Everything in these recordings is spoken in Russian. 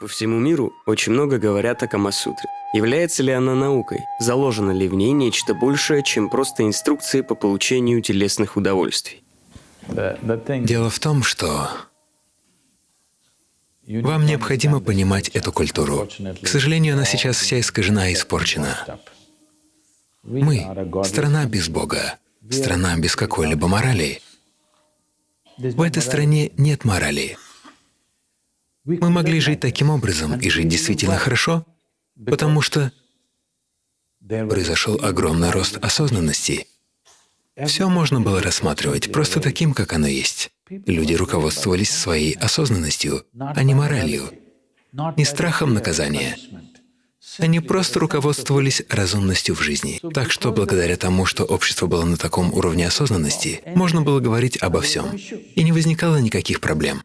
По всему миру очень много говорят о Камасутре. Является ли она наукой? Заложено ли в ней нечто большее, чем просто инструкции по получению телесных удовольствий? Дело в том, что вам необходимо понимать эту культуру. К сожалению, она сейчас вся искажена и испорчена. Мы — страна без Бога, страна без какой-либо морали. В этой стране нет морали. Мы могли жить таким образом и жить действительно хорошо, потому что произошел огромный рост осознанности. Все можно было рассматривать просто таким, как оно есть. Люди руководствовались своей осознанностью, а не моралью, не страхом наказания. Они просто руководствовались разумностью в жизни. Так что благодаря тому, что общество было на таком уровне осознанности, можно было говорить обо всем, и не возникало никаких проблем.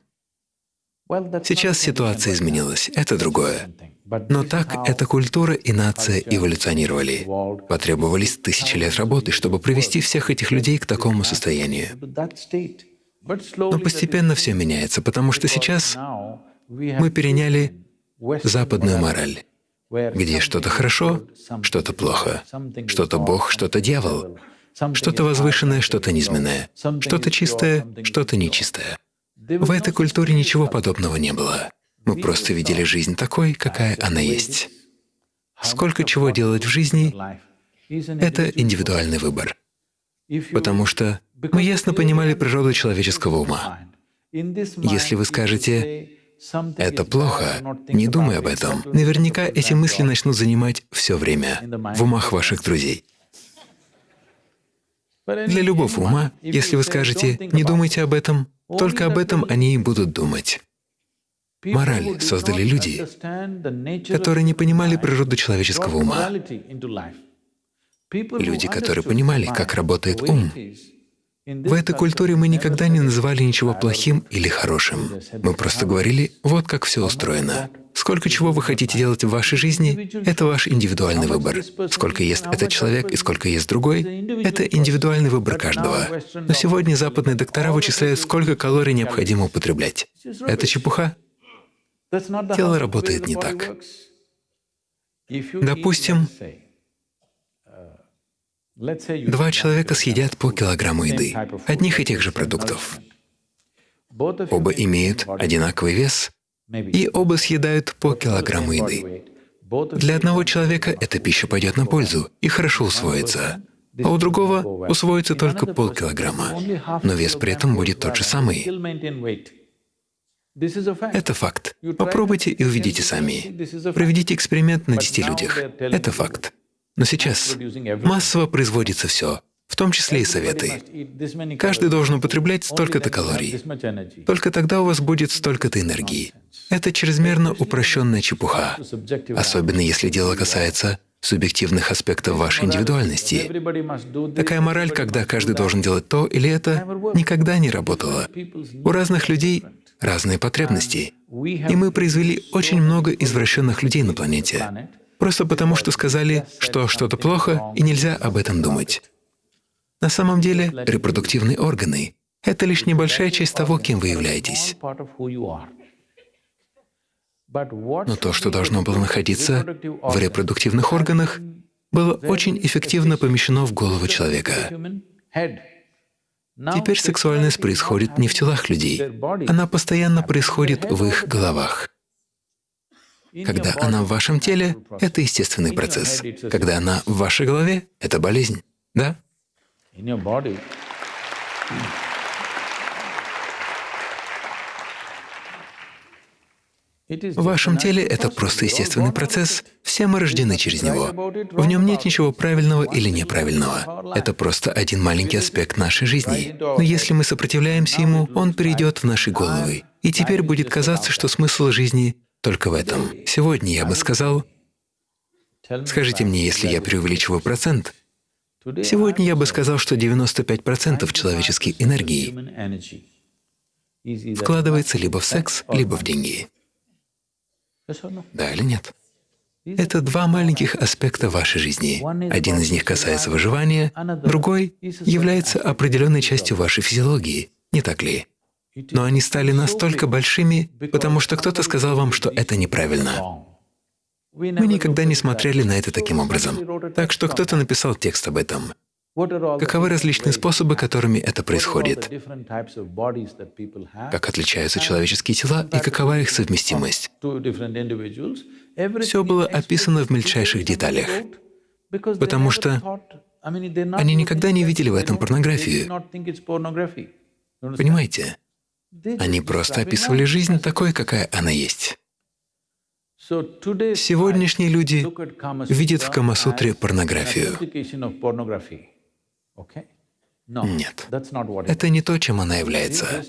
Сейчас ситуация изменилась, это другое. Но так эта культура и нация эволюционировали. Потребовались тысячи лет работы, чтобы привести всех этих людей к такому состоянию. Но постепенно все меняется, потому что сейчас мы переняли западную мораль, где что-то хорошо, что-то плохо, что-то Бог, что-то дьявол, что-то возвышенное, что-то низменное, что-то чистое, что-то нечистое. В этой культуре ничего подобного не было. Мы просто видели жизнь такой, какая она есть. Сколько чего делать в жизни — это индивидуальный выбор. Потому что мы ясно понимали природу человеческого ума. Если вы скажете «это плохо», не думай об этом, наверняка эти мысли начнут занимать все время в умах ваших друзей. Для любого ума, если вы скажете «не думайте об этом», только об этом они и будут думать. Мораль создали люди, которые не понимали природу человеческого ума. Люди, которые понимали, как работает ум. В этой культуре мы никогда не называли ничего плохим или хорошим. Мы просто говорили, вот как все устроено. Сколько чего вы хотите делать в вашей жизни — это ваш индивидуальный выбор. Сколько ест этот человек и сколько ест другой — это индивидуальный выбор каждого. Но сегодня западные доктора вычисляют, сколько калорий необходимо употреблять. Это чепуха. Тело работает не так. Допустим, два человека съедят по килограмму еды, одних и тех же продуктов. Оба имеют одинаковый вес, и оба съедают по килограмму еды. Для одного человека эта пища пойдет на пользу и хорошо усвоится, а у другого усвоится только полкилограмма, но вес при этом будет тот же самый. Это факт. Попробуйте и увидите сами. Проведите эксперимент на 10 людях. Это факт. Но сейчас массово производится все, в том числе и советы. Каждый должен употреблять столько-то калорий. Только тогда у вас будет столько-то энергии. Это чрезмерно упрощенная чепуха, особенно если дело касается субъективных аспектов вашей индивидуальности. Такая мораль, когда каждый должен делать то или это, никогда не работала. У разных людей разные потребности, и мы произвели очень много извращенных людей на планете, просто потому что сказали, что что-то плохо и нельзя об этом думать. На самом деле репродуктивные органы — это лишь небольшая часть того, кем вы являетесь. Но то, что должно было находиться в репродуктивных органах, было очень эффективно помещено в голову человека. Теперь сексуальность происходит не в телах людей, она постоянно происходит в их головах. Когда она в вашем теле — это естественный процесс. Когда она в вашей голове — это болезнь. Да? В вашем теле это просто естественный процесс. Все мы рождены через него. В нем нет ничего правильного или неправильного. Это просто один маленький аспект нашей жизни. Но если мы сопротивляемся ему, он перейдет в наши головы. И теперь будет казаться, что смысл жизни только в этом. Сегодня я бы сказал, скажите мне, если я преувеличиваю процент, сегодня я бы сказал, что 95% человеческой энергии вкладывается либо в секс, либо в деньги. Да или нет? Это два маленьких аспекта вашей жизни. Один из них касается выживания, другой является определенной частью вашей физиологии, не так ли? Но они стали настолько большими, потому что кто-то сказал вам, что это неправильно. Мы никогда не смотрели на это таким образом. Так что кто-то написал текст об этом. Каковы различные способы, которыми это происходит? Как отличаются человеческие тела и какова их совместимость? Все было описано в мельчайших деталях, потому что они никогда не видели в этом порнографию. Понимаете? Они просто описывали жизнь такой, какая она есть. Сегодняшние люди видят в Камасутре порнографию. Нет, это не то, чем она является.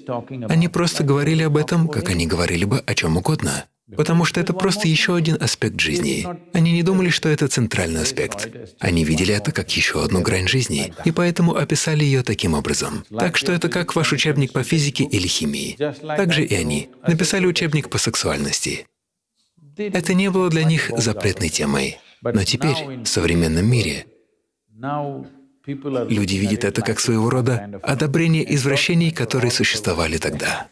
Они просто говорили об этом, как они говорили бы о чем угодно, потому что это просто еще один аспект жизни. Они не думали, что это центральный аспект. Они видели это как еще одну грань жизни, и поэтому описали ее таким образом. Так что это как ваш учебник по физике или химии. Так же и они написали учебник по сексуальности. Это не было для них запретной темой. Но теперь, в современном мире, Люди видят это как своего рода одобрение извращений, которые существовали тогда.